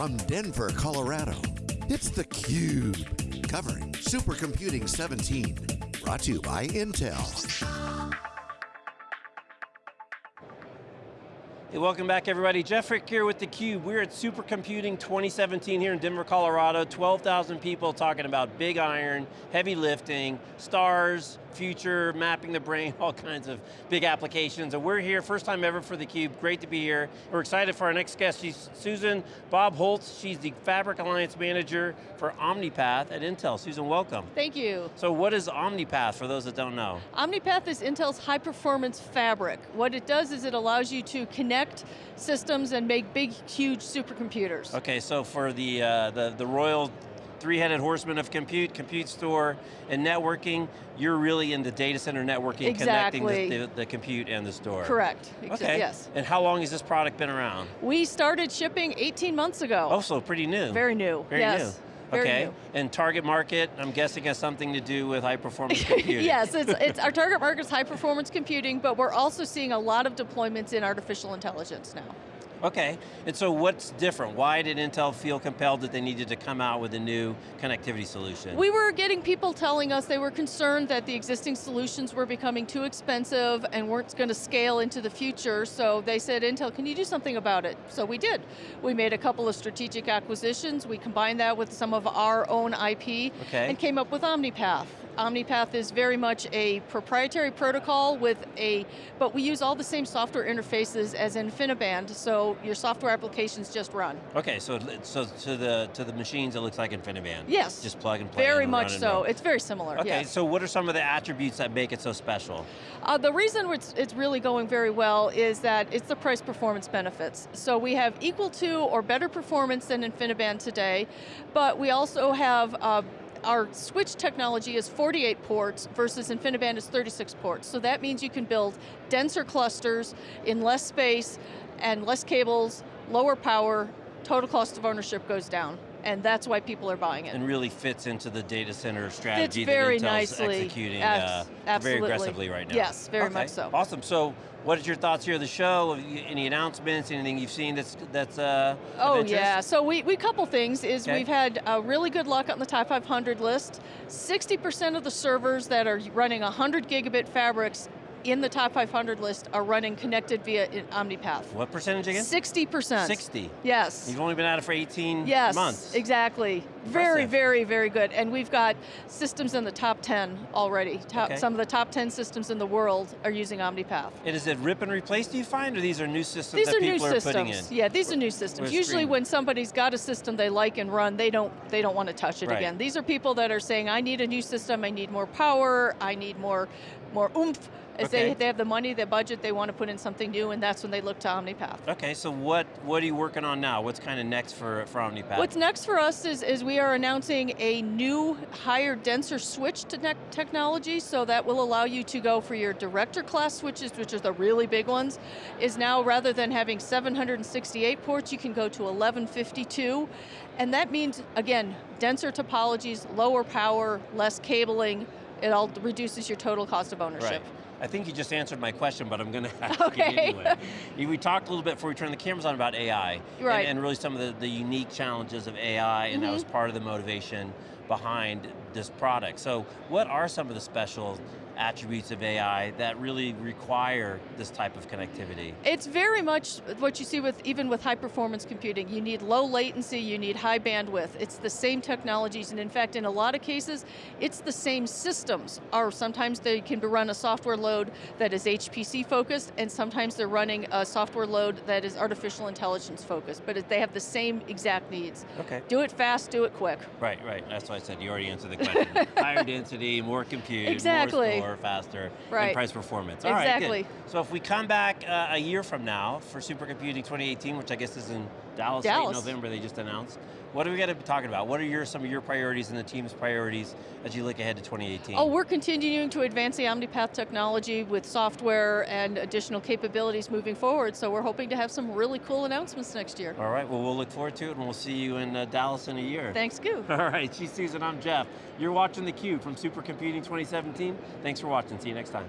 From Denver, Colorado, it's theCUBE. Covering Supercomputing 17. Brought to you by Intel. Hey, welcome back everybody. Jeff Frick here with theCUBE. We're at Supercomputing 2017 here in Denver, Colorado. 12,000 people talking about big iron, heavy lifting, stars, future, mapping the brain, all kinds of big applications. And we're here, first time ever for theCUBE. Great to be here. We're excited for our next guest. She's Susan Bobholz. She's the Fabric Alliance Manager for OmniPath at Intel. Susan, welcome. Thank you. So what is OmniPath for those that don't know? OmniPath is Intel's high performance fabric. What it does is it allows you to connect connect systems and make big, huge supercomputers. Okay, so for the, uh, the, the royal three-headed horseman of compute, compute store, and networking, you're really in the data center networking, exactly. connecting the, the, the, compute and the store. Correct, okay. yes. And how long has this product been around? We started shipping 18 months ago. Oh, so pretty new. Very new, Very yes. new. Very okay, new. and target market, I'm guessing has something to do with high performance computing. yes, it's, it's, our target market is high performance computing, but we're also seeing a lot of deployments in artificial intelligence now. Okay, and so what's different? Why did Intel feel compelled that they needed to come out with a new connectivity solution? We were getting people telling us they were concerned that the existing solutions were becoming too expensive and weren't going to scale into the future, so they said, Intel, can you do something about it? So we did. We made a couple of strategic acquisitions, we combined that with some of our own IP, okay. and came up with OmniPath. OmniPath is very much a proprietary protocol with a, but we use all the same software interfaces as InfiniBand, so your software applications just run. Okay, so so to the to the machines it looks like InfiniBand. Yes. Just plug and play. Very and much so. It's very similar. Okay, yes. so what are some of the attributes that make it so special? Uh, the reason it's, it's really going very well is that it's the price performance benefits. So we have equal to or better performance than InfiniBand today, but we also have uh, our switch technology is 48 ports versus InfiniBand is 36 ports. So that means you can build denser clusters in less space and less cables, lower power, total cost of ownership goes down. And that's why people are buying it. And really fits into the data center strategy fits very that Intel's nicely. executing Abs uh, very aggressively right now. Yes, very okay. much so. Awesome, so what is your thoughts here of the show? Any announcements, anything you've seen that's, that's uh, Oh yeah, so we, we couple things, is okay. we've had uh, really good luck on the top 500 list. 60% of the servers that are running 100 gigabit fabrics in the top 500 list are running connected via uh, OmniPath. What percentage again? 60%. 60? Yes. You've only been at it for 18 yes, months. exactly. Impressive. Very, very, very good. And we've got systems in the top 10 already. Top, okay. Some of the top 10 systems in the world are using OmniPath. And is it rip and replace, do you find, or these are new systems these that are people new are systems. putting in? Yeah, these are new systems. Usually when somebody's got a system they like and run, they don't, they don't want to touch it right. again. These are people that are saying, I need a new system, I need more power, I need more, more oomph, as okay. they, they have the money, the budget, they want to put in something new, and that's when they look to OmniPath. Okay, so what, what are you working on now? What's kind of next for, for OmniPath? What's next for us is, is we are announcing a new, higher, denser switch to technology, so that will allow you to go for your director class switches, which are the really big ones, is now rather than having 768 ports, you can go to 1152, and that means, again, denser topologies, lower power, less cabling, it all reduces your total cost of ownership. Right. I think you just answered my question, but I'm going to ask okay. it anyway. we talked a little bit before we turned the cameras on about AI, right. and, and really some of the, the unique challenges of AI, and mm -hmm. that was Mm-hmm. part of the motivation behind this product. So what are some of the special attributes of AI that really require this type of connectivity? It's very much what you see with even with high performance computing. You need low latency, you need high bandwidth. It's the same technologies, and in fact, in a lot of cases, it's the same systems. Or sometimes they can run a software load that is HPC focused, and sometimes they're running a software load that is artificial intelligence focused, but they have the same exact needs. Okay. Do it fast, do it quick. Right, right, that's why I said you already answered the question. Higher density, more compute, exactly. more store, faster, right. and price performance. All exactly. Right, so if we come back uh, a year from now for Supercomputing 2018, which I guess is in Dallas, Dallas. November, they just announced, what are we going to be talking about? What are your, some of your priorities and the team's priorities as you look ahead to 2018? Oh, we're continuing to advance the OmniPath technology with software and additional capabilities moving forward, so we're hoping to have some really cool announcements next year. All right, well we'll look forward to it and we'll see you in uh, Dallas in a year. Thanks, Goo. All right, she's Susan, I'm Jeff. You're watching theCUBE from Supercomputing 2017. Thanks for watching, see you next time.